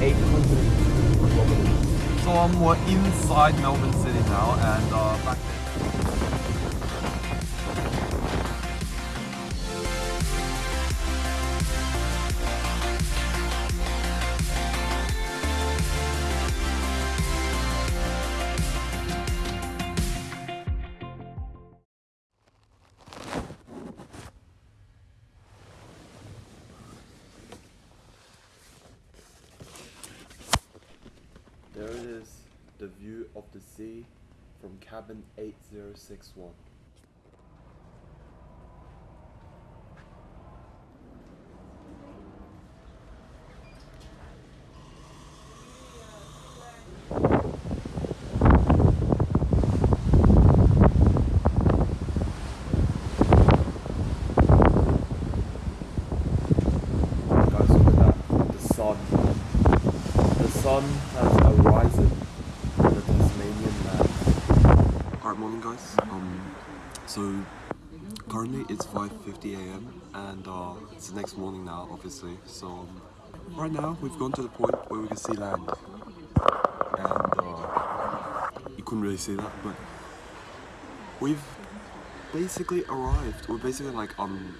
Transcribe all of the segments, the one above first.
800 kilometers. So we're inside Melbourne City now and uh, back there. Cabin 8061. Guys, look at that. The sun. The sun has arisen on the Tasmanian land. Alright, morning guys. Um, so currently it's 5:50 a.m. and uh, it's the next morning now, obviously. So um, right now we've gone to the point where we can see land, and uh, you couldn't really see that, but we've basically arrived. We're basically like um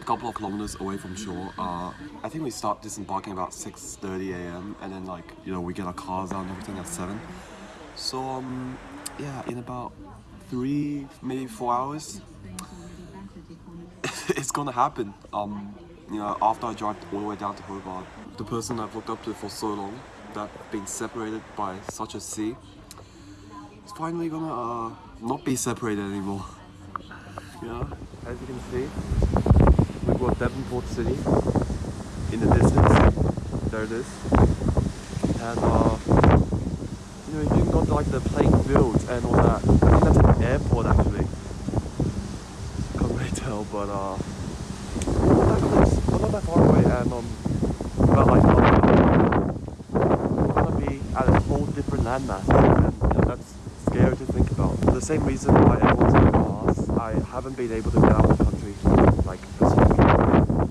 a couple of kilometers away from shore. Uh, I think we start disembarking about 6:30 a.m. and then like you know we get our cars out and everything at seven. So um yeah, in about three maybe four hours, it's gonna happen. Um you know after I drive all the way down to Hobart, the person I've looked up to for so long, that been separated by such a sea, is finally gonna uh, not be separated anymore. Yeah, as you can see, we've got Devonport City in the distance. There it is. And uh, you know, you can go to like the playing fields and all that. I think that's an airport actually. But uh, but not that far away. And um, but like we're gonna be at a whole different landmass, and that's scary to think about. For the same reason why I haven't been able to get out of the country like this long.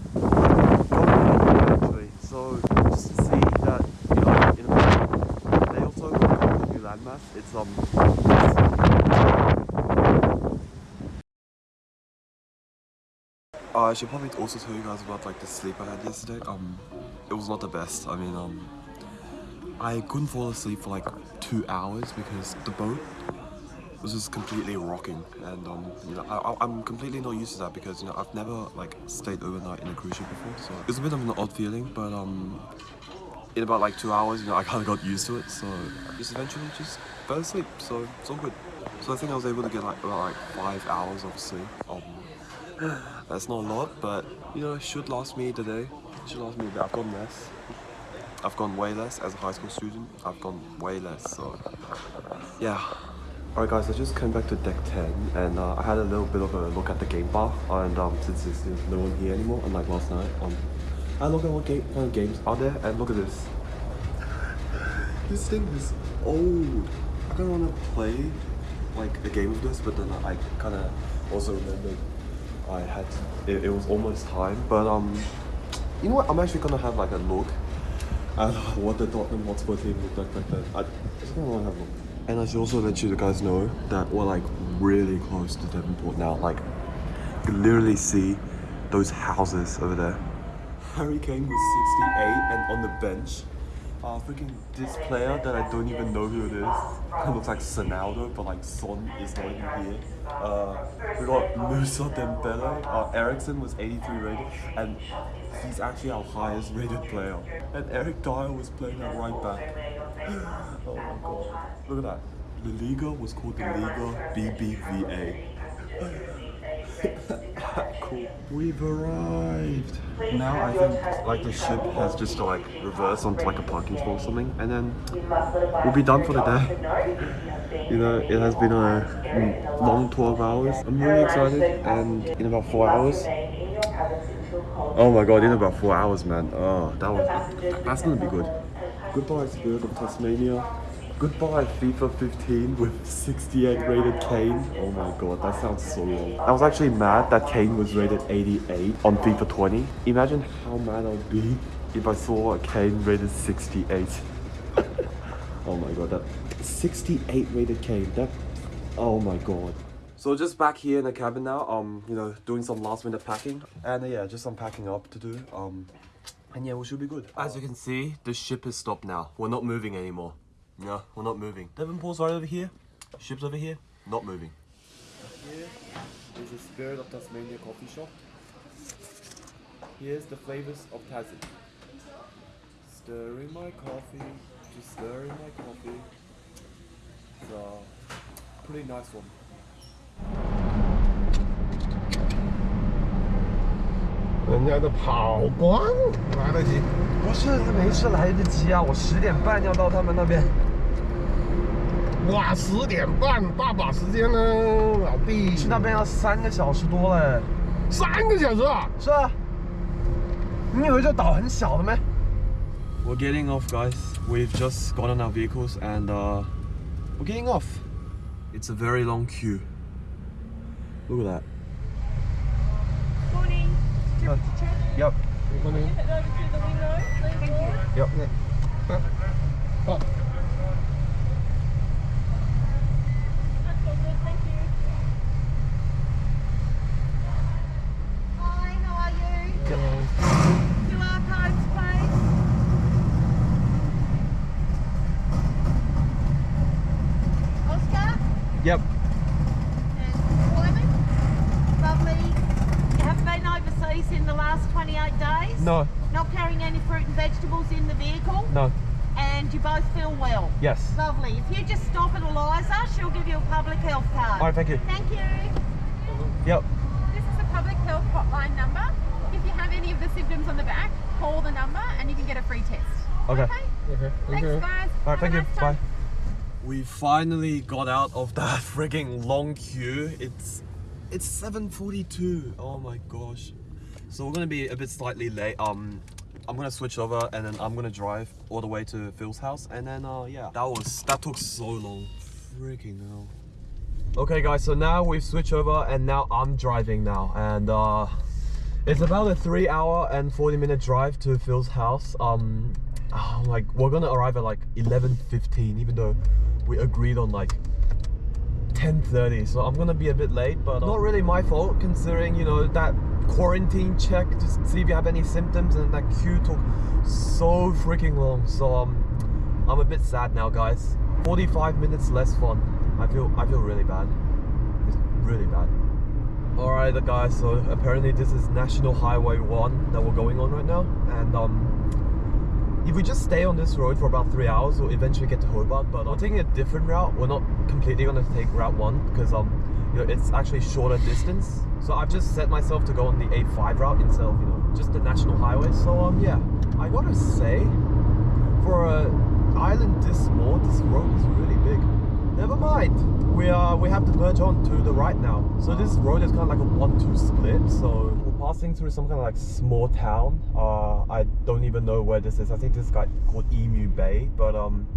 actually. So just to see that you know in America they also have a new landmass. It's um. Uh, I should probably also tell you guys about like the sleep I had yesterday. Um, it was not the best. I mean, um, I couldn't fall asleep for like two hours because the boat was just completely rocking, and um, you know, I, I'm completely not used to that because you know I've never like stayed overnight in a cruise ship before, so it was a bit of an odd feeling. But um, in about like two hours, you know, I kind of got used to it, so I just eventually just fell asleep. So it's all good. So I think I was able to get like about like five hours of sleep. Um, that's not a lot, but you know, it should last me the day. It should last me a bit. I've gone less. I've gone way less as a high school student. I've gone way less, so yeah. Alright guys, I just came back to deck 10 and uh, I had a little bit of a look at the game bar and um, since there's no one here anymore, unlike last night, um, I look at what game, kind of games are there and look at this. this thing is old. I kind of want to play like a game of this, but then I kind of also remembered I had it, it was almost time. But um, you know what? I'm actually gonna have like a look at what the Tottenham Hotspur team looked like back then. I just wanna have a look. And I should also let you guys know that we're like really close to Devonport now. Like, you can literally see those houses over there. Harry Kane was 68 and on the bench. Uh, freaking this player that I don't even know who it is. It looks like Sonaldo, but like Son is not even here. Uh, we got Mousa Dembele. Uh, Eriksen was 83 rated, and he's actually our highest rated player. And Eric Dier was playing at right back. oh my god. Look at that. The Liga was called the Liga BBVA. cool. We've arrived. Now I think like the ship has just to like reverse onto like a parking spot or something, and then we'll be done for the day. You know, it has been a long 12 hours. I'm really excited, and in about four hours. Oh my god, in about four hours, man. Oh, that was that's gonna be good. Goodbye, Spirit of Tasmania. Goodbye, FIFA 15 with 68 rated Kane. Oh my god, that sounds so wrong. I was actually mad that Kane was rated 88 on FIFA 20. Imagine how mad I would be if I saw a Kane rated 68. oh my god, that 68 rated Kane, That oh my god. So just back here in the cabin now, um, you know, doing some last minute packing. And uh, yeah, just some packing up to do. Um and yeah, we should be good. As you can see, the ship has stopped now. We're not moving anymore. No, we're not moving. Devonport's right over here. Ship's over here. Not moving. Here is the Spirit of Tasmania coffee shop. Here's the flavors of Tassie. Stirring my coffee, just stirring my coffee. It's a pretty nice one. 人家的跑光来得及。不是，没事，来得及啊！我十点半要到他们那边。 哇，十点半，大把时间呢，老弟。去那边要三个小时多嘞。三个小时啊？是啊。你以为这岛很小的吗？We're getting off, guys. We've just got on our vehicles and uh, we're getting off. It's a very long queue. Look at that. Morning. Uh, yep. Morning. Head over to the window, please. Yep. Oh, That's card. All right. Thank you. Thank you. Yep. This is a public health hotline number. If you have any of the symptoms on the back, call the number and you can get a free test. Okay. okay. Thank Thanks, you. guys. All right, Have thank a you. nice Bye. We finally got out of that frigging long queue. It's it's 7:42. Oh my gosh. So we're gonna be a bit slightly late. Um, I'm gonna switch over and then I'm gonna drive all the way to Phil's house and then uh yeah. That was that took so long. Freaking hell. Okay guys, so now we've switched over and now I'm driving now and uh it's about a three hour and 40 minute drive to Phil's house. Um, oh, like we're gonna arrive at like 11:15, even though we agreed on like 10:30. So I'm gonna be a bit late, but uh, not really my fault considering you know that quarantine check to see if you have any symptoms and that queue took so freaking long. So um, I'm a bit sad now, guys. 45 minutes less fun. I feel I feel really bad. It's really bad. Alright guys, so apparently this is National Highway 1 that we're going on right now and um, if we just stay on this road for about 3 hours we'll eventually get to Hobart but I'm taking a different route, we're not completely going to take Route 1 because um, you know, it's actually shorter distance so I've just set myself to go on the A5 route instead of you know, just the National Highway so um, yeah, I gotta say for a island this small, this road is really big. Never mind. We are we have to merge on to the right now. So this road is kind of like a one-two split. So we're passing through some kind of like small town. Uh, I don't even know where this is. I think this is like called Emu Bay. But um,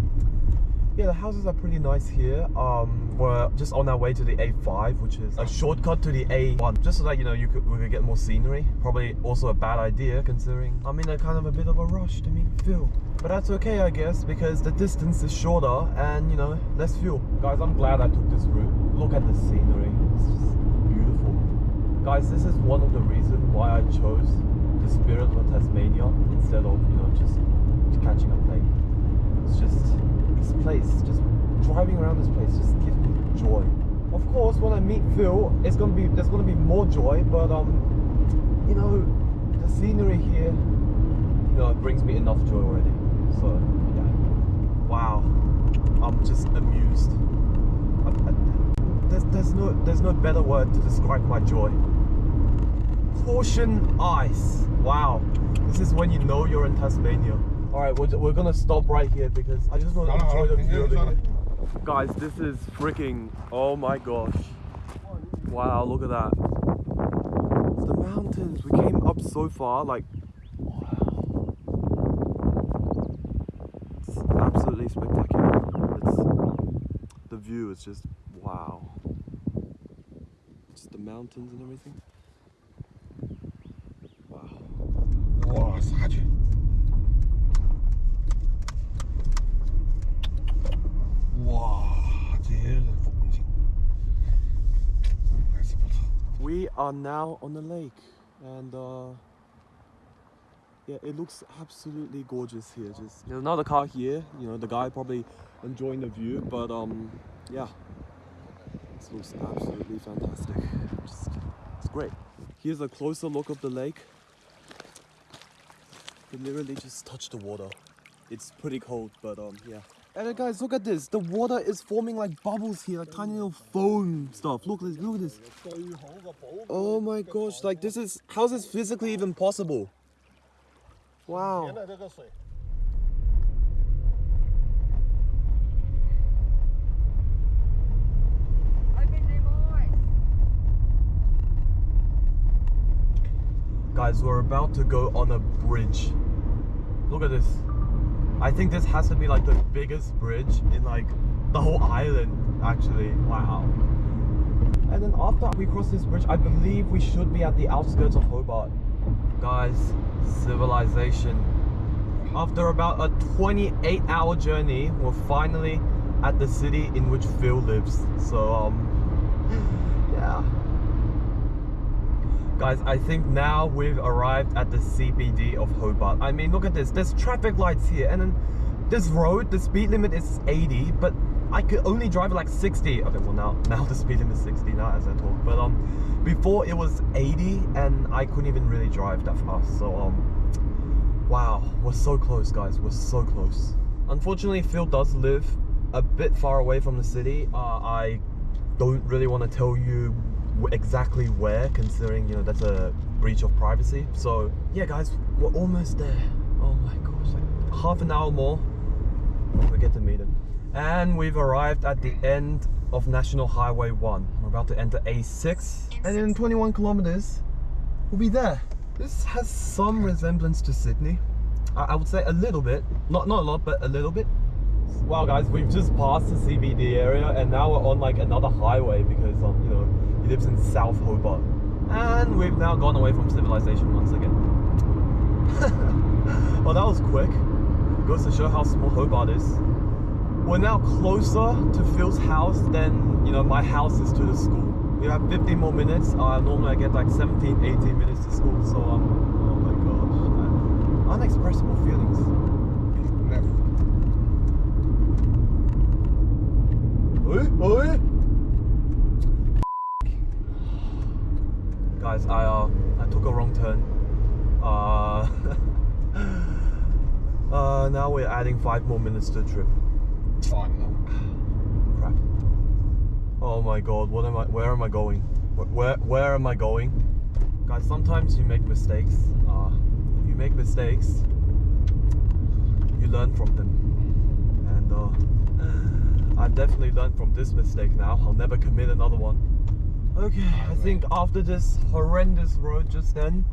yeah, the houses are pretty nice here. Um, we're just on our way to the A5, which is a shortcut to the A1, just so that you know you could we could get more scenery. Probably also a bad idea considering I'm in a kind of a bit of a rush to meet Phil. But that's okay, I guess, because the distance is shorter and you know less fuel. Guys, I'm glad I took this route. Look at the scenery. It's just beautiful. Guys, this is one of the reasons why I chose the Spirit of Tasmania instead of you know just catching a plane. It's just this place, just driving around this place just gives me joy. Of course, when I meet Phil, it's gonna be there's gonna be more joy, but um, you know, the scenery here, you know, it brings me enough joy already. So yeah, wow, I'm just amused. I, I, there's there's no there's no better word to describe my joy. Portion ice. Wow, this is when you know you're in Tasmania. All right, we're, we're gonna stop right here because I just want to enjoy the view of it. Guys, this is freaking. Oh my gosh! Wow, look at that. It's the mountains. We came up so far, like. Wow. It's absolutely spectacular. It's the view is just wow. Just the mountains and everything. Wow. We are now on the lake and uh, yeah, it looks absolutely gorgeous here. Just There's another car here, you know, the guy probably enjoying the view, but um, yeah, this looks absolutely fantastic. Just, it's great. Here's a closer look of the lake. You literally just touch the water. It's pretty cold, but um, yeah. And guys, look at this. The water is forming like bubbles here, like tiny little foam stuff. Look, at this. look at this. Oh my gosh, like this is, how is this physically even possible? Wow. Guys, we're about to go on a bridge. Look at this. I think this has to be like the biggest bridge in like the whole island, actually. Wow. And then after we cross this bridge, I believe we should be at the outskirts of Hobart. Guys, civilization. After about a 28 hour journey, we're finally at the city in which Phil lives. So, um, yeah. Guys, I think now we've arrived at the CBD of Hobart. I mean, look at this. There's traffic lights here, and then this road, the speed limit is 80, but I could only drive like 60. Okay, well now, now the speed limit is 60 now as I talk. But um, before it was 80, and I couldn't even really drive that fast. So um, wow, we're so close, guys. We're so close. Unfortunately, Phil does live a bit far away from the city. Uh, I don't really want to tell you exactly where considering you know that's a breach of privacy. So yeah guys we're almost there. Oh my gosh like half an hour more we get to meet him. And we've arrived at the end of national highway 1 we're about to enter a6 and in 21 kilometers we'll be there. This has some resemblance to sydney. I, I would say a little bit. Not not a lot but a little bit. Wow, guys, we've just passed the CBD area and now we're on like another highway because, um, you know, he lives in South Hobart. And we've now gone away from civilization once again. well, that was quick. Goes to show how small Hobart is. We're now closer to Phil's house than, you know, my house is to the school. We have 15 more minutes. Uh, normally I get like 17, 18 minutes to school. So, um, oh my gosh. Uh, unexpressible feelings. left Oi, oi. Guys, I uh, I took a wrong turn. Uh, uh, now we're adding five more minutes to the trip. 煩啊 Crap. Oh my god, what am I? Where am I going? Where where, where am I going? Guys, sometimes you make mistakes. Uh, if you make mistakes, you learn from them. And uh, I've definitely learned from this mistake now. I'll never commit another one. Okay, I think after this horrendous road just then,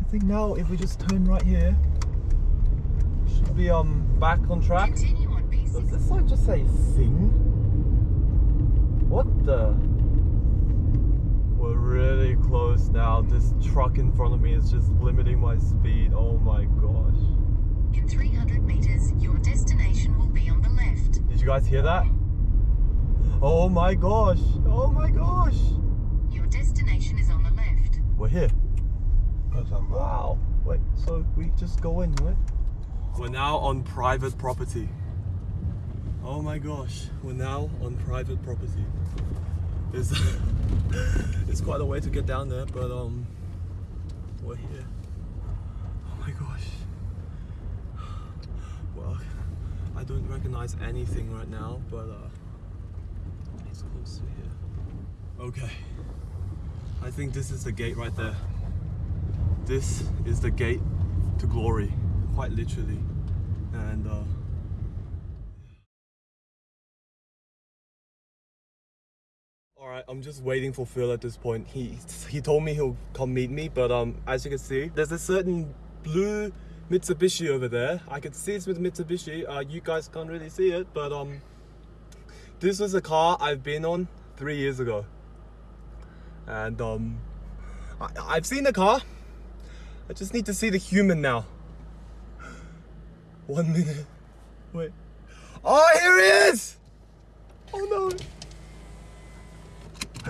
I think now if we just turn right here, should be um back on track. Continue on Does this sign just say sing? What the? We're really close now. This truck in front of me is just limiting my speed. Oh my gosh. In 300 meters, your destination will be on the left. Did you guys hear that? Oh my gosh. Oh my gosh. Your destination is on the left. We're here. Wow. Wait, so we just go in, right? We're now on private property. Oh my gosh, we're now on private property. It's, it's quite a way to get down there, but um, we're here. Oh my gosh. Well, I don't recognize anything right now, but uh, close to here. Okay. I think this is the gate right there. This is the gate to glory, quite literally. And uh, all right, I'm just waiting for Phil at this point. He he told me he'll come meet me, but um, as you can see, there's a certain blue Mitsubishi over there. I can see it's with Mitsubishi. Uh, you guys can't really see it, but um, this was a car I've been on three years ago, and um, I, I've seen the car. I just need to see the human now. One minute. Wait. Oh, here he is! Oh no.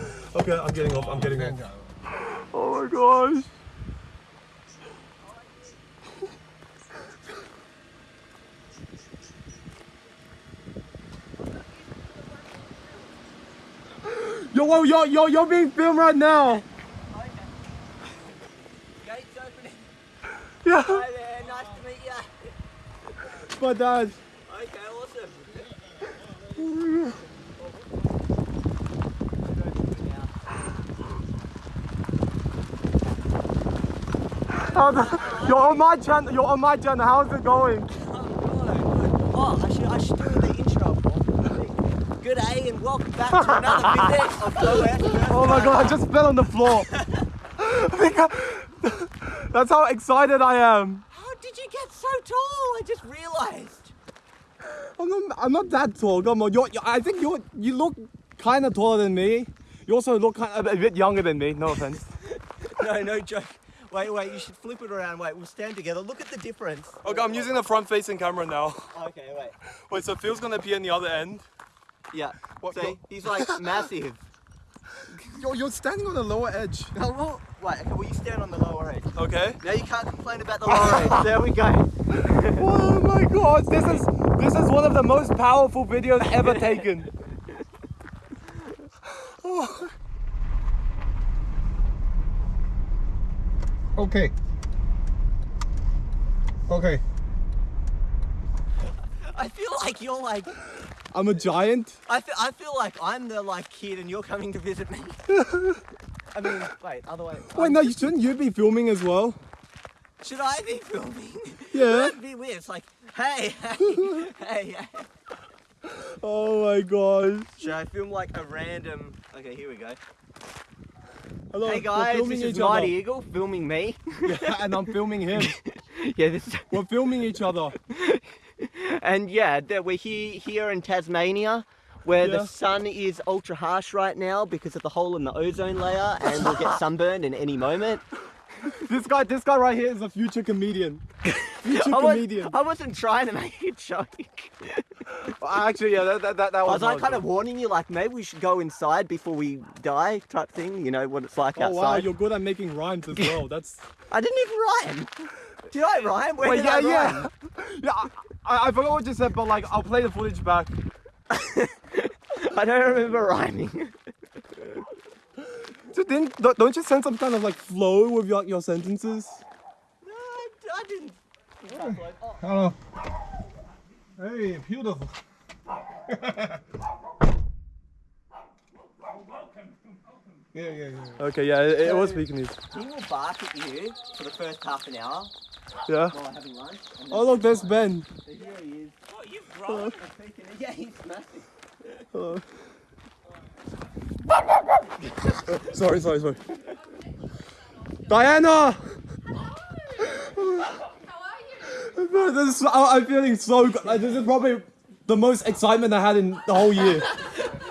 Okay, I'm getting off. I'm getting off. Oh my gosh. Yo, whoa, yo, yo, you're being filmed right now. Gates opening. Yeah, Hi there, nice to meet you. my dad. Okay, awesome. How's You're on my channel. You're on my channel. How's it going? Oh, I should, I should do the intro. Good day and welcome back to another visit of Go West. Oh my god! I just fell on the floor. Because- That's how excited I am. How did you get so tall? I just realised. I'm not, I'm not that tall. Come on, you're, you I think you you look kind of taller than me. You also look kind of a bit younger than me. No offense. No, no joke. Wait, wait, you should flip it around. Wait, we'll stand together. Look at the difference. Okay, I'm using the front-facing camera now. Okay, wait. Wait, so Phil's gonna appear in the other end. Yeah. What- See, he's like massive. You're, you're standing on the lower edge. Well, wait, okay, well, you stand on the lower edge. Okay. Now you can't complain about the lower edge. There we go. Oh my god! This is this is one of the most powerful videos ever taken. Okay. Okay. I feel like you're like, I'm a giant. I feel, I feel like I'm the like kid and you're coming to visit me. I mean, wait, other way. Wait, um, no, you shouldn't you be filming as well? Should I be filming? Yeah. That'd be weird. It's like, hey, hey, hey, hey. Oh my god. Should I film like a random? Okay, here we go. Hello. Hey guys, filming this is. Mighty Eagle filming me. Yeah, and I'm filming him. yeah, this. Is, We're filming each other. and yeah, that we're here here in Tasmania. Where Yeah. the sun is ultra harsh right now because of the hole in the ozone layer, and we'll get sunburned in any moment. This guy, this guy right here is a future comedian. Future I, was, comedian. I wasn't trying to make a joke. Actually, yeah, that, that, that, that I was. was like kind of warning you, like maybe we should go inside before we die, type thing. You know what it's like Oh outside. wow, you're good at making rhymes as well. That's. I didn't even rhyme. Did I rhyme? Where Wait, yeah, I yeah, rhyme? yeah. I, I, I forgot what you said, but like, I'll play the footage back. I don't remember rhyming. So didn't, don't- don't you sense some kind of like flow with your, your sentences? no, I, I didn't. Oh, Hello. Hey, beautiful. yeah, yeah, yeah. Okay, yeah, it, it was Vietnamese. he will bark at you for the first half an hour Yeah. while we're lunch. Oh look, there's Ben. so he is. Oh, you've grown. Yeah, he's massive. Sorry, sorry, sorry. Diana! This is, I- I'm feeling so good. Like, this is probably the most excitement I had in the whole year.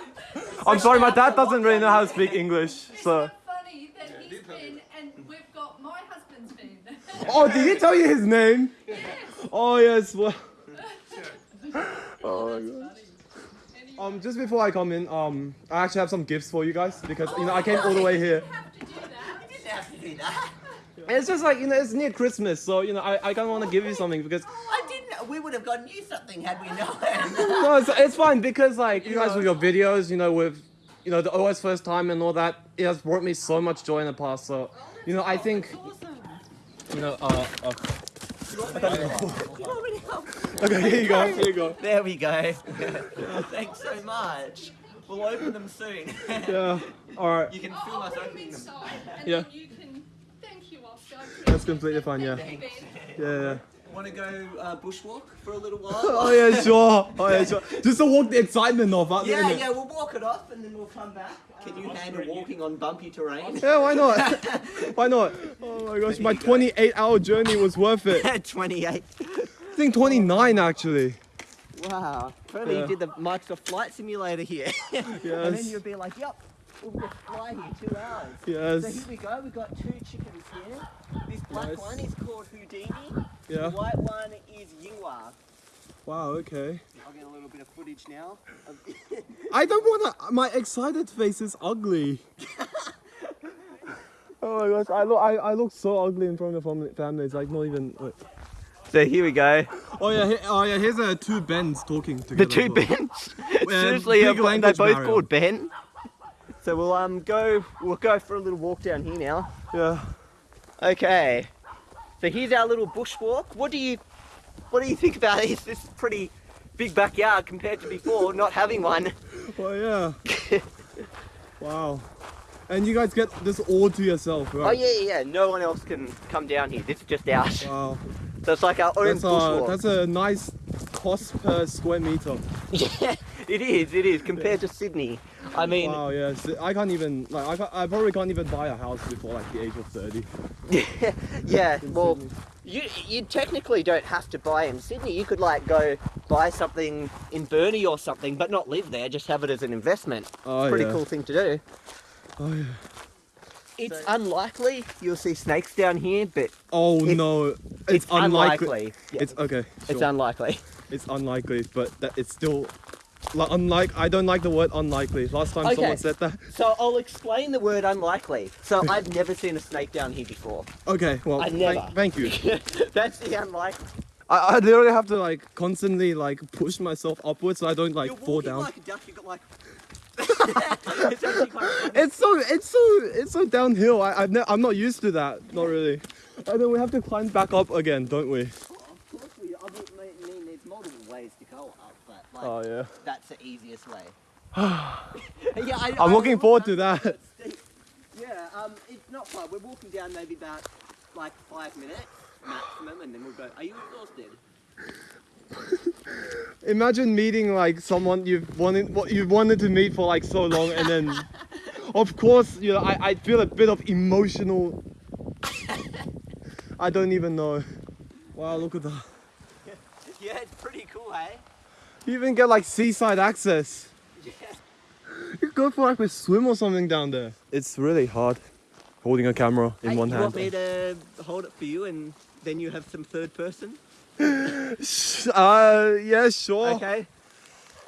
I'm sorry, my dad doesn't really know how to speak English, so. Isn't it funny that he's Ben and we've got my husband's Ben? Oh, did he tell you his name? Oh yes. Well. Oh my god. Um, just before I come in, um, I actually have some gifts for you guys because you know I came all the way here. have to do that. Didn't have to do that. It's just like you know it's near Christmas, so you know I, I kind of want to give you something because I didn't. We would have gotten you something had we known. no, it's, it's fine because like you guys with your videos, you know with you know the OS first time and all that, it has brought me so much joy in the past. So you know I think you know uh, uh okay here you go here you go there we go. Thanks so much. We'll open them soon. yeah all right you can I'll, film us opening them. Yeah. can. Thank you, Oscar. That's completely fine, yeah. Thank you, Ben. yeah yeah. Want to go uh, bushwalk for a little while? Oh yeah, sure. Oh yeah, sure. Just to walk the excitement off, huh? Yeah, isn't it? yeah, we'll walk it off and then we'll come back. Can you handle walking on bumpy terrain? Yeah, why not? why not? Oh my gosh, my 28 hour journey was worth it. I 28. think 29 actually. Wow. Apparently Yeah. you did the Microsoft Flight Simulator here. And then you'd be like, yep, we'll just fly here two hours. Yes. So here we go, we've got two chickens here. This black Nice. one is called Houdini. The Yeah. white one is Yingwa. Wow. Okay. I'll get a little bit of footage now. I don't wanna. My excited face is ugly. Oh my gosh, I look, I, I look so ugly in front of the family. family. It's like not even. Wait. So here we go. Oh yeah, he, oh yeah. Here's uh, two Bens talking together. The two. Bens. Seriously, big uh, they're both barrier. called Ben. So we'll um go. We'll go for a little walk down here now. Yeah. Okay. So here's our little bushwalk. What do you what do you think about this? This pretty big backyard compared to before not having one. Oh yeah. wow. And you guys get this all to yourself, right? Oh yeah, yeah, yeah. No one else can come down here. This is just ours. Wow. So it's like our own That's a bushwalk. that's a nice cost per square meter. Yeah, it is. It is compared to Sydney. I mean, Wow. Yeah. So I can't even like I, can't, I probably can't even buy a house before like the age of thirty. yeah. in Well, Sydney. you you technically don't have to buy in Sydney. You could like go buy something in Burnie or something, but not live there. Just have it as an investment. Oh Pretty yeah. cool thing to do. Oh yeah. It's unlikely you'll see snakes down here, but Oh It's- no. It's, it's, unlikely. unlikely. Yeah, It's okay. it's unlikely. It's unlikely, but that it's still like unlike. I don't like the word unlikely. Last time Okay. someone said that. So I'll explain the word unlikely. So I've never seen a snake down here before. Okay, well, I thank- never. Thank, you. That's the unlikely. I, I literally have to like constantly like push myself upwards so I don't like You're fall down. like a duck. You got like. it's. It's so it's so it's so downhill. I I've I'm not used to that. Not really. And then we have to climb back up again, don't we? Of course we. I mean, mean, there's multiple ways to go up, but like Oh yeah. that's the easiest way. yeah, I, I'm I looking forward to that. Yeah, um, it's not far. We're walking down maybe about like five minutes maximum, and then we'll go. Are you exhausted? Imagine meeting like someone you've wanted what you wanted to meet for like so long, and then, of course, you know, I I feel a bit of emotional. I don't even know. Wow, look at that. Yeah, it's pretty cool, eh? You even get like seaside access. Yeah. You could go for like a swim or something down there. It's really hard holding a camera in hey, one you hand. You want me to hold it for you, and then you have some third person? Uh, yeah, sure. Okay.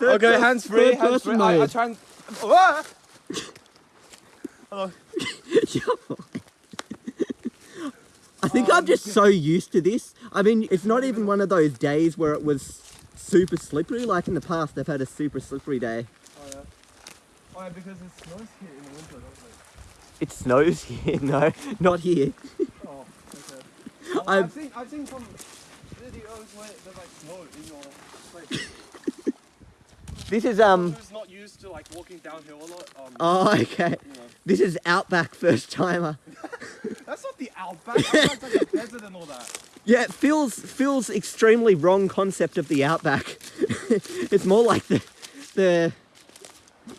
Okay, hands free. third Hands person free. I, I try and. Ah! I think I'm just so used to this. I mean, it's not even one of those days where it was super slippery. Like in the past, they've had a super slippery day. Oh yeah. Oh yeah, because it snows here in the winter, doesn't it? It snows here. No, not here. Oh, okay. Well, I've- I've seen I've seen some videos where there's like snow in your place. This is um. Not used to like walking downhill a lot? Um, Oh, okay. you know. This is Outback first timer. That's not the outback. Outback's like a desert and all that. Yeah, it feels feels extremely wrong concept of the Outback. it's more like the the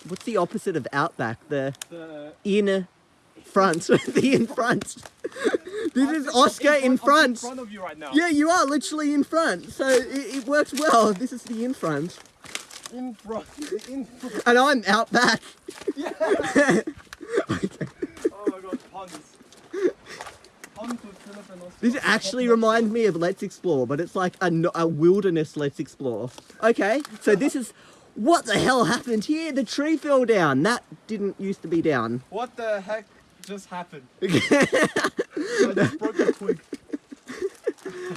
what's the opposite of Outback? The The in front. the in front. this is Oscar in front. in front of you right now. Yeah, you are literally in front, so it, it works well. This is the in front, In front. In front. and I'm out back. Oh my god, puns. Puns with Philip and This actually reminds me of Let's Explore, but it's like a, a wilderness Let's Explore. Okay, so this is what the hell happened here? The tree fell down. That didn't used to be down. What the heck just happened? I just broke a twig.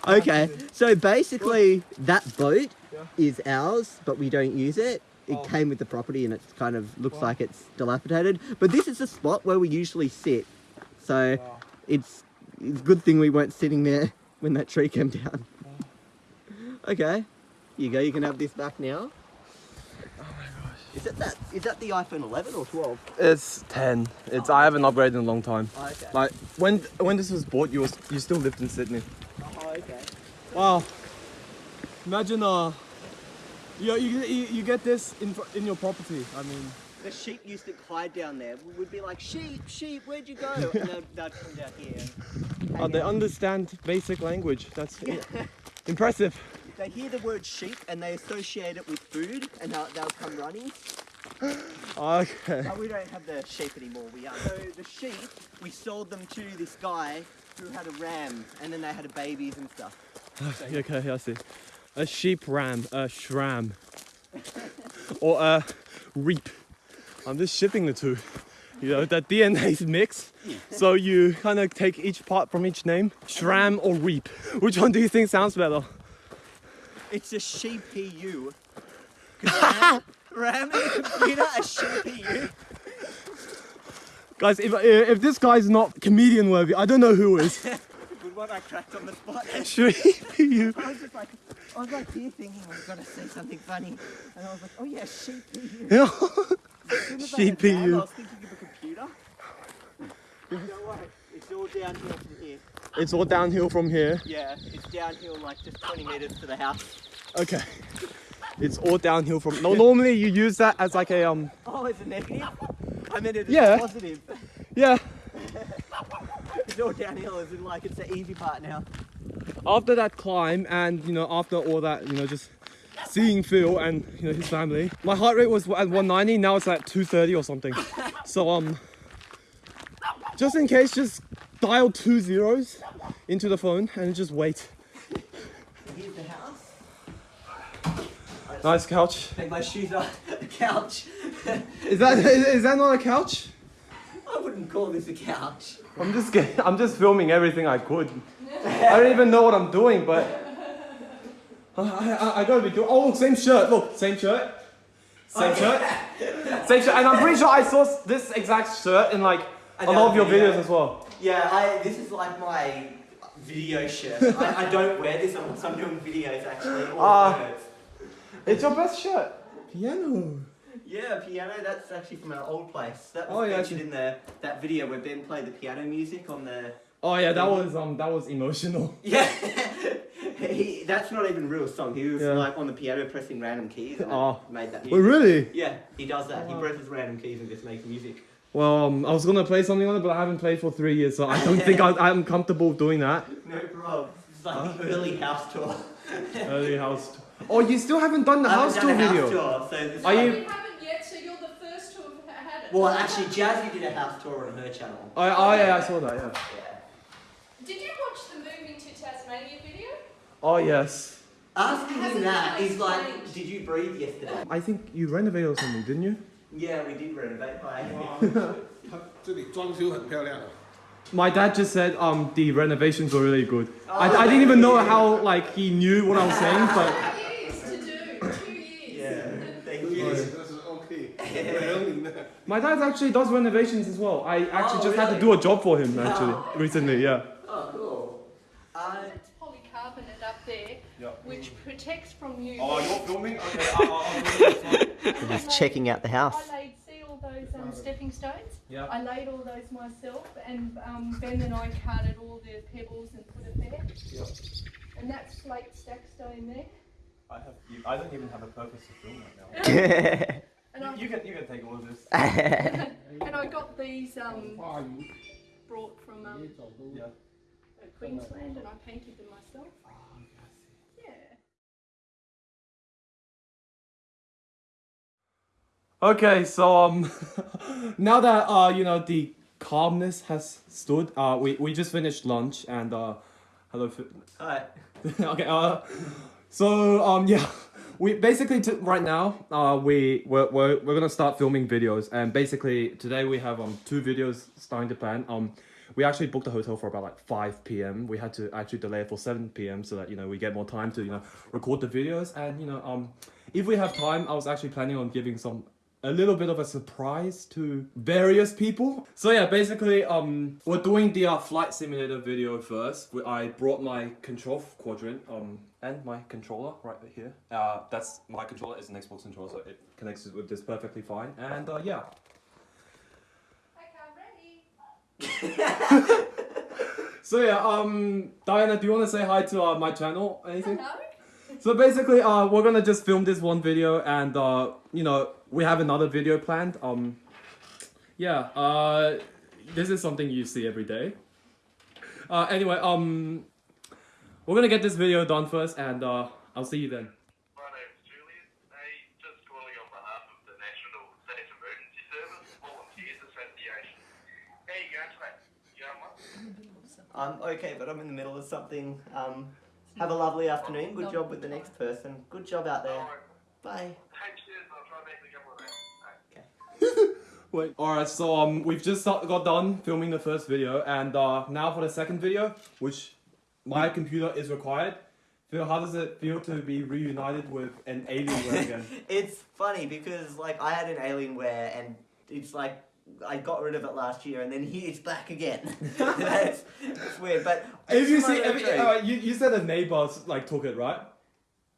Okay, so basically that boat Yeah. is ours, but we don't use it. It Oh. came with the property and it's kind of looks Wow. like it's dilapidated. But this is the spot where we usually sit. So Wow. it's it's a good thing we weren't sitting there when that tree came down. Okay, you go. You can have this back now. Oh my gosh! Is that that? Is that the iPhone 11 or 12? It's 10. It's I haven't upgraded in a long time. Oh, okay. Like when when this was bought, you was you still lived in Sydney. Oh, okay. Wow. Imagine uh, you you you, get this in in your property. I mean, The sheep used to hide down there. We would be like, sheep, sheep, where'd you go? And they'd, they'd come down here. uh, they understand basic language. That's impressive. They hear the word sheep and they associate it with food, and they'll, they'll come running. Okay. But we don't have the sheep anymore. We are. So the sheep, we sold them to this guy who had a ram, and then they had a babies and stuff. Okay, I see. A sheep ram, a shram, or a reap. I'm just shipping the two. you know, the DNA's mixed, So you kind of take each part from each name, Shram or Reap. Which one do you think sounds better? It's a CPU. 'Cause RAM, RAM in a computer, a CPU. Guys, if, uh, if this guy's not comedian worthy, I don't know who is. Good one I cracked on the spot. Be you? I was like, I here thinking I was gonna say something funny, and I was like, oh yeah, CPU. Yeah. As soon as I CPU. I was thinking of a computer. Don't worry, it's all downhill from here. It's all downhill from here. Yeah, it's downhill like just 20 meters to the house. Okay. It's all downhill from. No, normally you use that as like a um. Oh, it's a negative? I meant it as Yeah. a positive. Yeah. It's all downhill as in like it's the easy part now. After that climb and you know after all that you know just seeing Phil and you know his family, my heart rate was at 190. Now it's at 230 or something. So um, just in case, just dial two zeros into the phone and just wait. Here's the house. Nice couch. Take my shoes off the couch. Is that is, is that not a couch? I wouldn't call this a couch. I'm just I'm just filming everything I could. I don't even know what I'm doing, but I, I, I gotta be doing. Oh, look, same shirt. Look, same shirt. Same shirt. Same shirt. And I'm pretty sure I saw this exact shirt in like a lot of your video. videos as well. Yeah, I. This is like my video shirt. I, I don't wear this unless I'm doing videos actually. Or Ah. It's your best shirt. Piano. Yeah, piano. That's actually from our old place. That was Oh, yeah, featured actually. in the that video where Ben played the piano music on the. Oh yeah, that was um that was emotional. Yeah, he, that's not even a real song. He was Yeah. like on the piano pressing random keys and Oh. made that Oh music. really? Yeah, he does that. He presses random keys and just makes music. Well, um, I was gonna play something on it, but I haven't played for three years, so I don't think I, I'm comfortable doing that. No problem. It's like the early house tour. Early house. Tour. Oh, you still haven't done the I haven't house done tour a video. House tour, so this Are No, you- We haven't yet, so you're the first to have had it. Well, actually, Jazzy did a house tour on her channel. Oh, oh yeah, I saw that. Yeah. Yeah. Did you watch the Moving to Tasmania video? Oh, yes. Asking him that is like, did you breathe yesterday? I think you renovated or something, didn't you? Yeah, we did renovate my My dad just said um, the renovations were really good. Oh, I, I didn't even know how like he knew what I was saying, but My dad actually does renovations as well. I actually oh, just really? had to do a job for him actually recently, yeah. Oh, cool. I... It's polycarbonate up there, yep. which protects from you. Oh, you're filming? Okay, I'll, I'll Just checking out the house. I laid, see all those um, stepping stones? Yeah. I laid all those myself, and um, Ben and I carted all the pebbles and put it there. Yep. And that's slate stack stone there. I, have, I don't even have a purpose to film right now. You, you, can, you can take all of this. and I got these um, brought from um, yeah. Queensland, and I painted them myself. Yeah. Okay, so um, now that uh you know the calmness has stood, uh we we just finished lunch and uh hello. Hi. okay. Uh, so um yeah, we basically t- right now uh we we're, we're we're gonna start filming videos and basically today we have um two videos starting to plan um. We actually booked a hotel for about like 5 p.m. We had to actually delay it for 7 p.m. so that you know we get more time to you know record the videos and you know um if we have time I was actually planning on giving some a little bit of a surprise to various people. So yeah, basically, um, we're doing the uh, flight simulator video first. I brought my control quadrant, um, and my controller right here. Uh, that's my controller is an Xbox controller, so it connects with this perfectly fine. And uh, yeah? so yeah, um, Diana, do you want to say hi to uh, my channel? Anything? Hello? So basically, uh, we're gonna just film this one video, and uh, you know, we have another video planned. Um, yeah, uh, this is something you see every day. Uh, anyway, um, we're gonna get this video done first, and uh, I'll see you then. My name's Julian. Hey, just calling on behalf of the National State Emergency Service Volunteers Association. How you going today? You know what? I'm okay, but I'm in the middle of something. Um, have a lovely afternoon. Good job with the next person. Good job out there. Bye. Hey, cheers. I'll try and make the couple of that. Wait. Alright, so um, we've just got done filming the first video, and uh, now for the second video, which my computer is required. Phil, how does it feel to be reunited with an Alienware again? It's funny because like I had an Alienware and it's like I got rid of it last year and then here it's back again. it's, it's weird, but if you see, my if, retreat. uh, you, you said a neighbors like took it, right?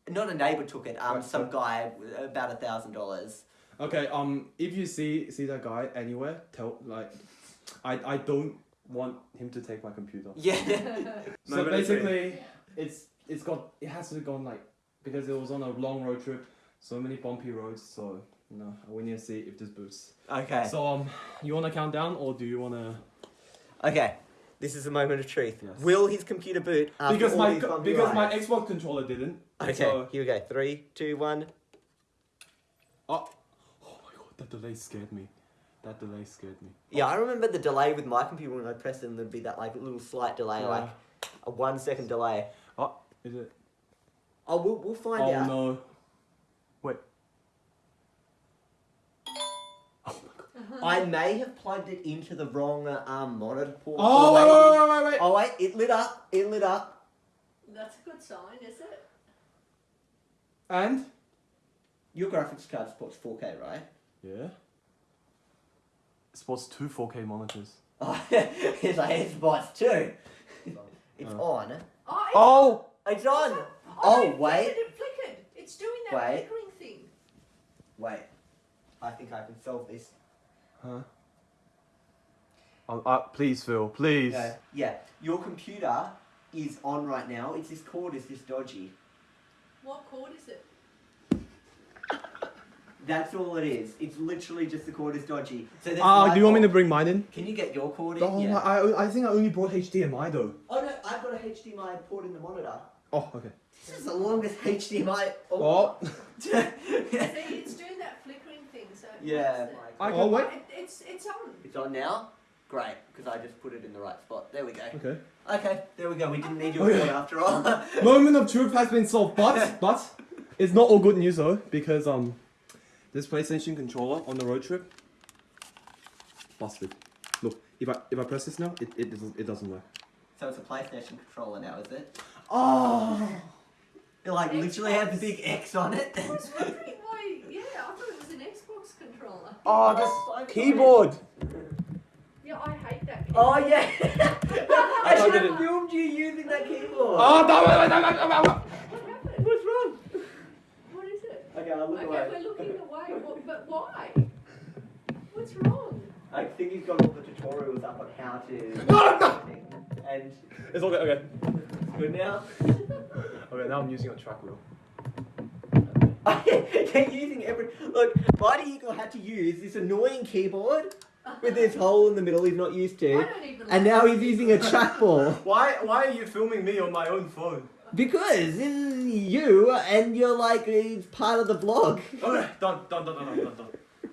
not a neighbor took it. Um, Right, some so- guy about a thousand dollars. Okay, um, if you see see that guy anywhere, tell like, I I don't want him to take my computer. Yeah. So Moment of basically, it's it's got it has to have gone like because it was on a long road trip, so many bumpy roads. So know we need to see if this boots. Okay. So um, you wanna count down or do you wanna? Okay. This is a moment of truth. Yes. Will his computer boot? After because my because my? Xbox controller didn't. Okay. So, Here we go. Three, two, one. oh, oh my god, that delay scared me. That delay scared me. Yeah, I remember the delay with my computer when I pressed it, and there'd be that like little slight delay, Yeah. like a one second delay. Oh, is it? Oh, we'll, we'll find oh out. no. Wait. I may have plugged it into the wrong uh, um, monitor port. Oh wait, wait- wait, wait, wait, wait. Oh wait, it lit up. It lit up. That's a good sign, is it? And Your graphics card supports 4K, right? yeah. It supports two 4K monitors. Oh, it's like it's bots too. It's Uh. on. Oh, it's, Oh. It's on. oh, Oh it wait, it flickered. It's doing that Wait. flickering thing. wait. I think I can solve this. Huh? Oh, uh, please, Phil. Please. No. Yeah, your computer is on right now. It's this cord is this dodgy. What cord is it? That's all it is. It's literally just the cord is dodgy. So this Ah, light do you want me to bulb- bring mine in? Can you get your cord in? Oh, yeah. I, I think I only brought HDMI though. Oh no, I've got a HDMI port in the monitor. Oh, okay. This is the longest HDMI. Oh, See, it's doing that flickering thing. So it yeah. likes it. I Oh, can wait. It, it's it's on. It's on now. Great, because I just put it in the right spot. There we go. Okay. Okay, there we go. We didn't need your Okay. cord after all. Moment of truth has been solved, but but it's not all good news though because um, this PlayStation controller on the road trip busted. Look, if I if I press this now, it it doesn't it doesn't work. so it's a PlayStation controller now, is it? Oh. It like literally has a big X on it. I was wondering why. Yeah, I thought it was an Xbox controller. Oh, so this keyboard. Yeah, I hate that. keyboard. Oh yeah. I I should have filmed you using that keyboard. Oh, no, no, no, no, no, no, no. What happened? What's wrong? What is it? Okay, I'll look Okay, away. we're looking away. What, but why? What's wrong? I think he's got all the tutorials up on how to. And It's okay. Okay. it's good now. Okay. Now I'm using a track wheel. They're using every look. Mighty Eagle had to use this annoying keyboard with this hole in the middle he's not used I to, don't even. and like now he's using a trackball Why why are you filming me on my own phone? because this is you, and you're like it's part of the vlog. Okay, done, done, done, done, done, done, done.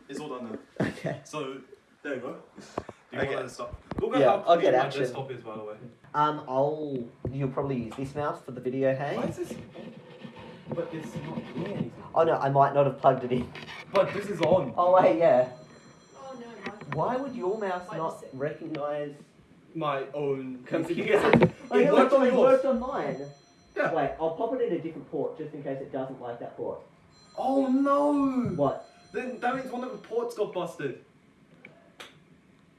It's all done now. Okay. So there you go. Do you Okay. want to stop? Look at Yeah, how I'll get clean my action. desktop is, by the way. Um, I'll. You'll probably use this mouse for the video, hey? Why this? But it's not doing anything. Oh no, I might not have plugged it in. But this is on. Oh wait, yeah. Oh no, my. Why would your mouse Wait a not sec. recognize My own computer? It Oh, yeah, worked on it yours. worked on mine. Yeah. Wait, I'll pop it in a different port just in case it doesn't like that port. Oh no! What? Then that means one of the ports got busted.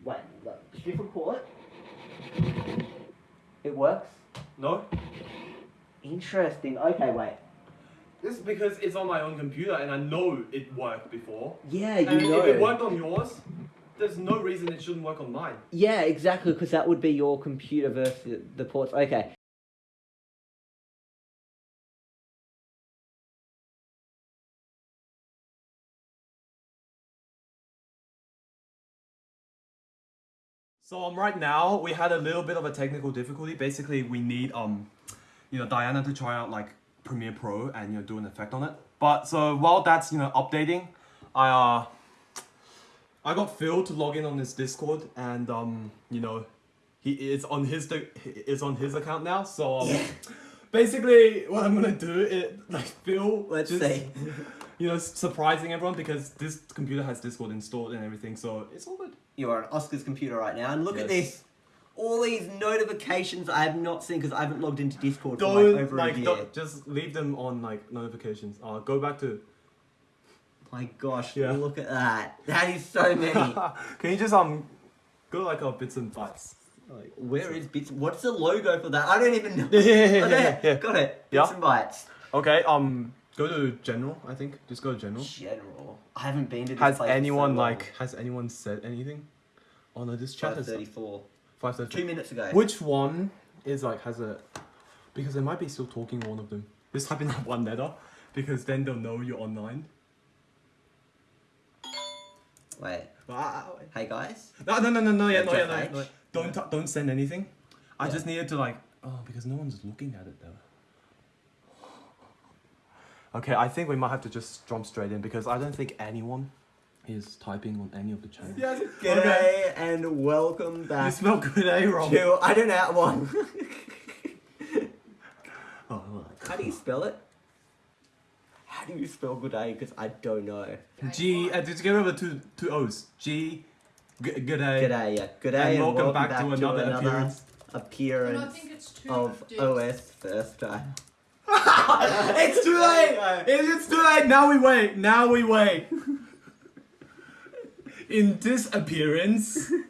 Wait, look, different port. It works. No? Interesting. Okay, wait. This is because it's on my own computer and I know it worked before. Yeah, you and know. if it worked on yours, there's no reason it shouldn't work on mine. Yeah, exactly, because that would be your computer versus the ports. Okay. So um, right now we had a little bit of a technical difficulty. Basically, we need um, you know, Diana to try out like Premiere Pro and you know do an effect on it. But so while that's you know updating, I uh, I got Phil to log in on his Discord and um, you know, he is on his it's on his account now. So um, basically, what I'm gonna do is like Phil. Let's just, see. You know, surprising everyone because this computer has Discord installed and everything, so it's all good. You are on Oscar's computer right now, and look at this. All these notifications I have not seen because I haven't logged into Discord for like Don't over like a year. don't, just leave them on like notifications. Uh, go back to. My gosh, Yeah. look at that. That is so many. Can you just um go like our bits and bytes? Like Where is bits? What's the logo for that? I don't even know. Yeah, yeah, yeah, Oh, yeah, yeah. Got it. Yeah. Bits and bytes. Okay, um, go to general. I think just go to general. General. I haven't been to this Has so anyone long. like has anyone said anything? Oh no, this chat has 534. Five thirty. Two minutes ago. Which one is like has a? Because they might be still talking one of them. Just type in that one letter, because then they'll know you're online. Wait. Ah, Hey guys. No, no, no, no, no, yeah, no, yeah, no, H? no. Don't t- don't send anything. I Yeah. just needed to like oh because no one's looking at it though. Okay, I think we might have to just jump straight in because I don't think anyone is typing on any of the channels. Yes. G'day and welcome back. You smell good, eh, Rob? to I don't know one. Oh, well, How do you spell it? How do you spell good day? Because I don't know. G. Uh, did you get rid of the two two O's? G. G- good day. G'day, yeah. G'day And and, welcome back to another appearance. And I appearance think it's two of dicks. OS first time. it's too late. It's too late. Now we wait. Now we wait. In this appearance,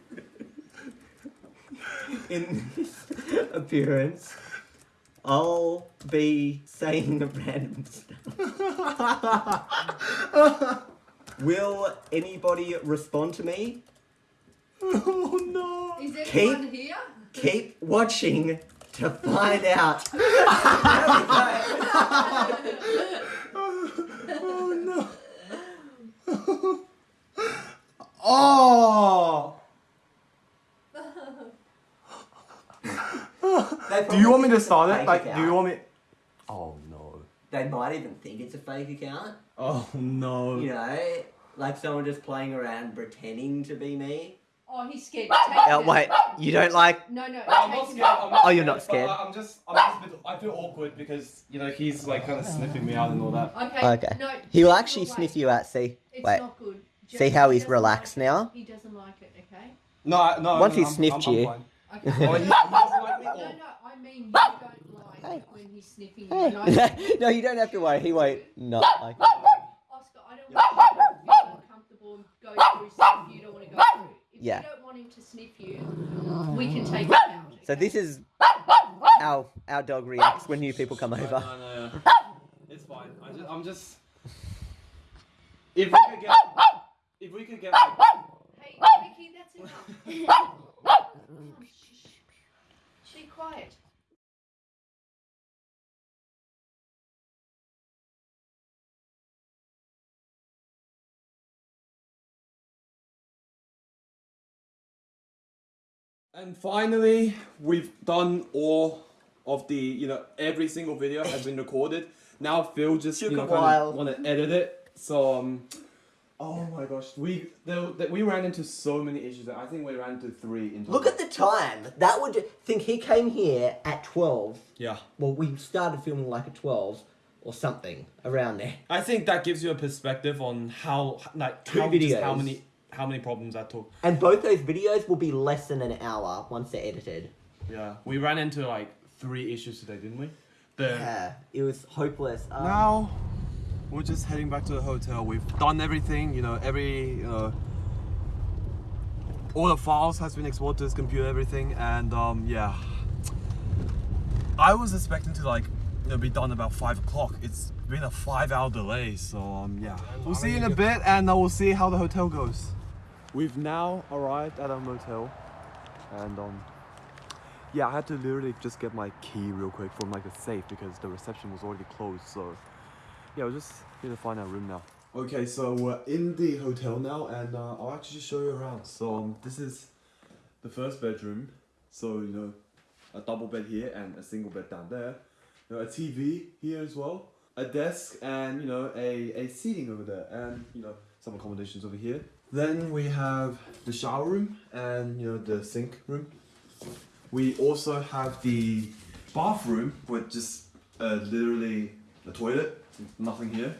In this appearance, I'll be saying random stuff. Will anybody respond to me? oh no. Is there Keep- here? Keep watching to find out. Oh no. Oh. Do you want me to start it's it? Like, fake do you want me? Oh no. They might even think it's a fake account. Oh no. You know, like someone just playing around pretending to be me. Oh, he's scared. Oh, wait, you don't like. No, no. I'm not scared. I'm not Oh, you're not scared, scared? I'm just, I'm just a bit, I feel awkward because you know he's like kind of sniffing me out and all that. Okay. Okay. No. He will actually sniff you out, see? It's Wait. not good. See how he he's doesn't relaxed like now? He doesn't like it. Okay. No, no. Once no, he I'm- sniffed I'm- I'm you. fine. Okay. Oh, he, he like. No, no. I mean, you don't like Hey. it when he's sniffing you. and no, you don't have to worry. He won't not like. Oscar, I don't want you to feel uncomfortable and go through stuff you don't want to go through. If Yeah. you don't want him to sniff you, we can take it out. So this is how our dog reacts when new people come over. No, no, no. It's fine. I just, I'm just. If we could get, if we could get like, Hey, Vicky, that's enough. Shh, shh, shh. Be quiet. And finally, we've done all of the, you know, every single video has been recorded. Now Phil just, Took you know, kind of want to edit it. So, um, oh my gosh, we there, there- we ran into so many issues. I think we ran into three. In Look at the time. That would think he came here at twelve. yeah. Well, we started filming like at twelve or something around there. I think that gives you a perspective on how, like, Two how, just how many how many problems that took. And both those videos will be less than an hour once they're edited. Yeah, we ran into like three issues today, didn't we? The Yeah, it was hopeless. Um, Now, we're just heading back to the hotel. We've done everything, you know, every, you know, all the files has been exported to this computer, everything, and um, yeah. I was expecting to like, you know, be done about five o'clock. It's been a five-hour delay, so um, yeah. We'll see you in a bit, and uh, we'll see how the hotel goes. We've now arrived at our motel, and um, yeah, I had to literally just get my key real quick from like the safe because the reception was already closed. So yeah, we're just here to find our room now. Okay, so we're in the hotel now, and uh, I'll actually show you around. So um, this is the first bedroom. So you know, a double bed here and a single bed down there. You know, a TV here as well, a desk, and you know, a a seating over there, and you know, some accommodations over here. Then we have the shower room and you know the sink room. We also have the bathroom with just uh, literally a toilet, nothing here.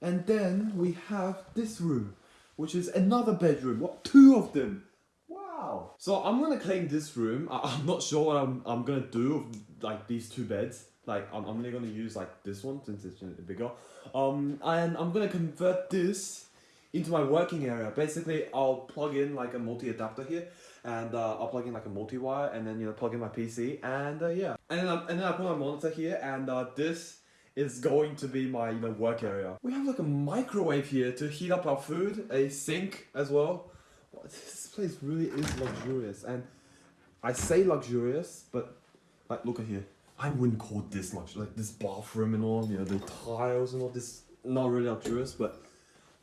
And then we have this room, which is another bedroom. What? Two of them. Wow. So I'm gonna claim this room. I- I'm not sure what I'm, I'm gonna do with like these two beds. Like I'm, I'm only gonna use like this one since it's bigger. Um, and I'm gonna convert this into my working area. Basically, I'll plug in like a multi adapter here, and uh, I'll plug in like a multi wire, and then you know plug in my PC, and uh, yeah, and then I, and then I put my monitor here, and uh, this is going to be my you know work area. We have like a microwave here to heat up our food, a sink as well. This place really is luxurious, and I say luxurious, but like look at here. I wouldn't call this much like this bathroom and all, you know, the tiles and all this. Not really luxurious, but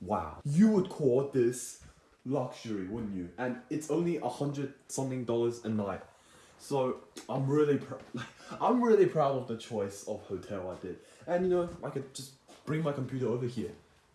wow, you would call this luxury, wouldn't you? And it's only a hundred something dollars a night. So I'm really, I'm really proud of the choice of hotel I did. And you know, I could just bring my computer over here,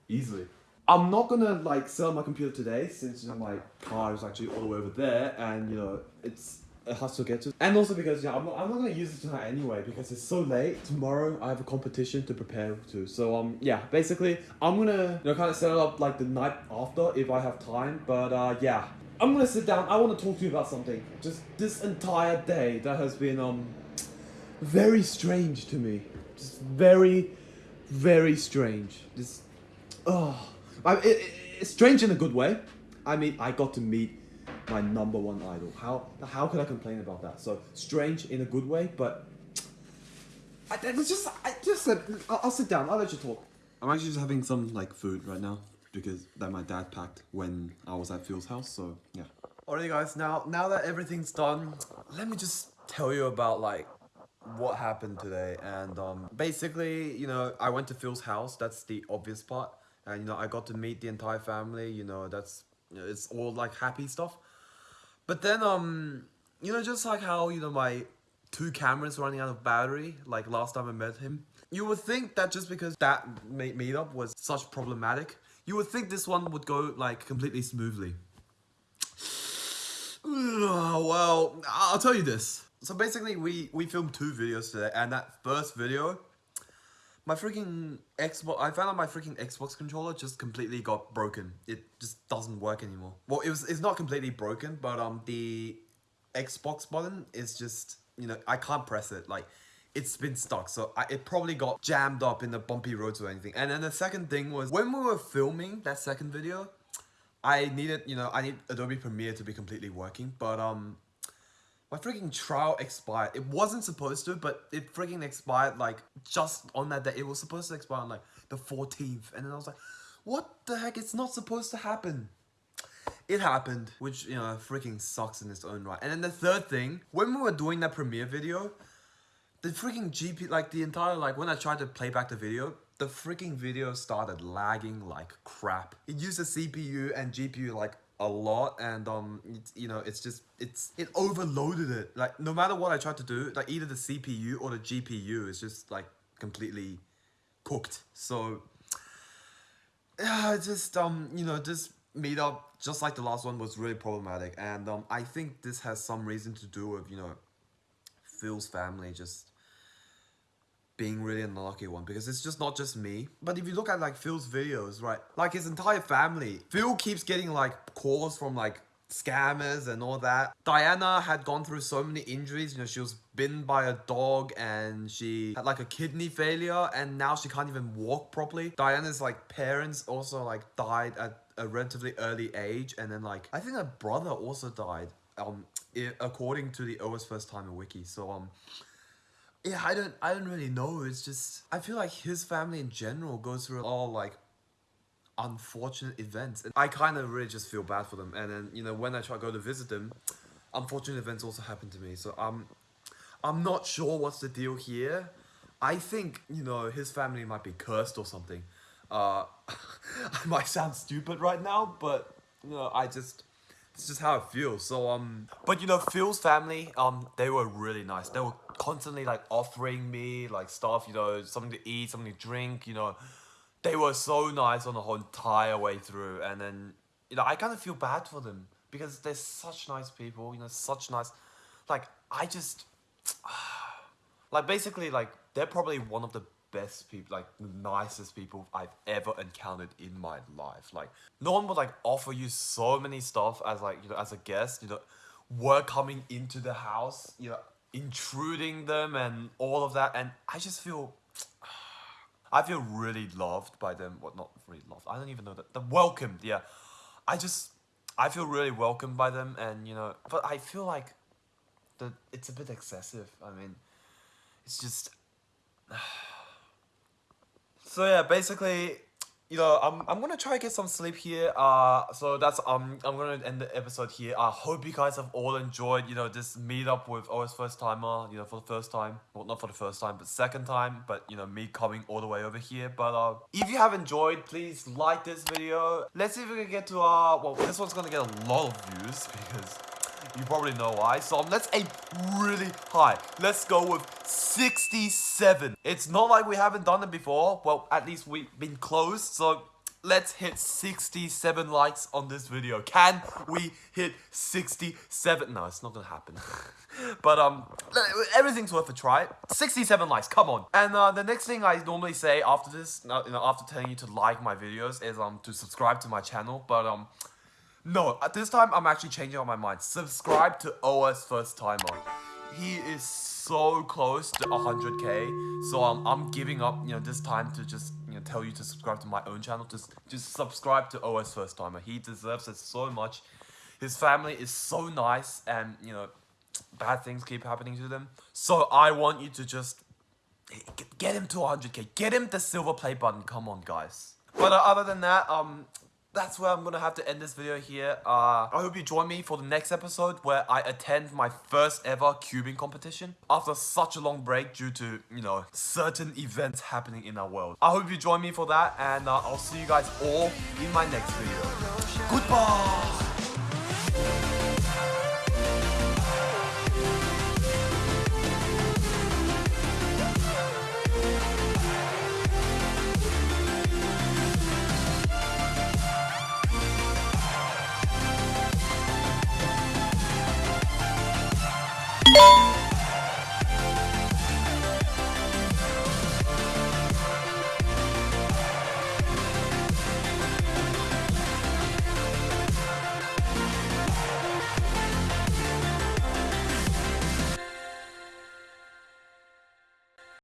easily. I'm not gonna like sell my computer today since you know my car is actually all the way over there, and you know it's it has to get to. And also because yeah, I'm not, I'm not gonna use it tonight anyway because it's so late. Tomorrow I have a competition to prepare to. So um yeah, basically I'm gonna you know kind of set it up like the night after if I have time. But uh yeah, I'm gonna sit down. I want to talk to you about something. Just this entire day that has been um very strange to me. Just very, very strange. Just oh, I, it, it, it's strange in a good way. I mean, I got to meet my number one idol. How how could I complain about that? So strange in a good way, but I, it's just I just said I'll, I'll sit down. I'll let you talk. I'm actually just having some like food right now because that my dad packed when I was at Phil's house. So yeah. Alright guys. Now now that everything's done, let me just tell you about like what happened today. And um, basically, you know, I went to Phil's house. That's the obvious part. And you know, I got to meet the entire family. You know, that's you know, it's all like happy stuff. But then um, you know, just like how you know my two cameras running out of battery, like last time I met him. You would think that just because that meet meetup was such problematic, you would think this one would go like completely smoothly. well, I'll tell you this. So basically, we we filmed two videos today, and that first video, my freaking Xbox, I found out my freaking Xbox controller just completely got broken. It just doesn't work anymore. Well, it was it's not completely broken, but um the Xbox button is just you know I can't press it like. It's been stuck, so I, it probably got jammed up in the bumpy roads or anything. And then the second thing was when we were filming that second video, I needed, you know, I need Adobe Premiere to be completely working, but um, my freaking trial expired. It wasn't supposed to, but it freaking expired like just on that day. It was supposed to expire on like the 14th, and then I was like, what the heck? It's not supposed to happen. It happened, which, you know, freaking sucks in its own right. And then the third thing, when we were doing that Premiere video, the freaking GP, like the entire, like when I tried to play back the video, the freaking video started lagging like crap. It used the CPU and GPU like a lot and um, you know, it's just, it's, it overloaded it. Like no matter what I tried to do, like either the CPU or the GPU is just like completely cooked. So yeah, just um, you know, this meetup, just like the last one, was really problematic, and um, I think this has some reason to do with you know, Phil's family just being really an unlucky one because it's just not just me. But if you look at like Phil's videos, right, like his entire family, Phil keeps getting like calls from like scammers and all that. Diana had gone through so many injuries, you know, she was bitten by a dog and she had like a kidney failure and now she can't even walk properly. Diana's like parents also like died at a relatively early age and then like I think her brother also died um according to the OS first timer wiki. So um yeah, I don't I don't really know. It's just I feel like his family in general goes through all like unfortunate events. And I kind of really just feel bad for them. And then, you know, when I try to go to visit them, unfortunate events also happen to me. So I'm, I'm not sure what's the deal here. I think, you know, his family might be cursed or something. Uh, I might sound stupid right now, but, you know, I just, it's just how it feels. So, um, but, you know, Phil's family, um, they were really nice. They were constantly, like, offering me, like, stuff, you know, something to eat, something to drink, you know, they were so nice on the whole entire way through and then you know i kind of feel bad for them because they're such nice people you know such nice like i just Like basically, like they're probably one of the best people, like nicest people I've ever encountered in my life. Like no one would like offer you so many stuff as like you know as a guest. You know, were coming into the house. You know, intruding them and all of that, and I just feel. I feel really loved by them. Well, not really loved. I don't even know that. The welcomed, yeah. I just, I feel really welcomed by them, and you know, but I feel like, the it's a bit excessive. I mean, it's just. so yeah, basically, you know, I'm I'm gonna try to get some sleep here. Uh, so that's um I'm gonna end the episode here. I hope you guys have all enjoyed. You know, this meetup with OS first timer. You know, for the first time. Well, not for the first time, but second time. But you know, me coming all the way over here. But uh, if you have enjoyed, please like this video. Let's see if we can get to uh, well, this one's gonna get a lot of views because you probably know why. So um, let's aim really high. Let's go with 67. It's not like we haven't done it before. Well, at least we've been close. So let's hit 67 likes on this video. Can we hit 67? No, it's not gonna happen. but um, everything's worth a try. 67 likes, come on. And uh, the next thing I normally say after this, you know, after telling you to like my videos is um to subscribe to my channel. But um, no, at this time I'm actually changing on my mind. Subscribe to OS First Timer. He is so close to 100k, so um, I'm giving up, you know, this time to just, you know, tell you to subscribe to my own channel. Just, just subscribe to OS First Timer. He deserves it so much. His family is so nice, and you know, bad things keep happening to them. So I want you to just get him to 100k. Get him the silver play button. Come on, guys. But uh, other than that, um, that's where I'm gonna have to end this video here. Uh, I hope you join me for the next episode where I attend my first ever cubing competition after such a long break due to, you know, certain events happening in our world. I hope you join me for that and uh, I'll see you guys all in my next video. Goodbye!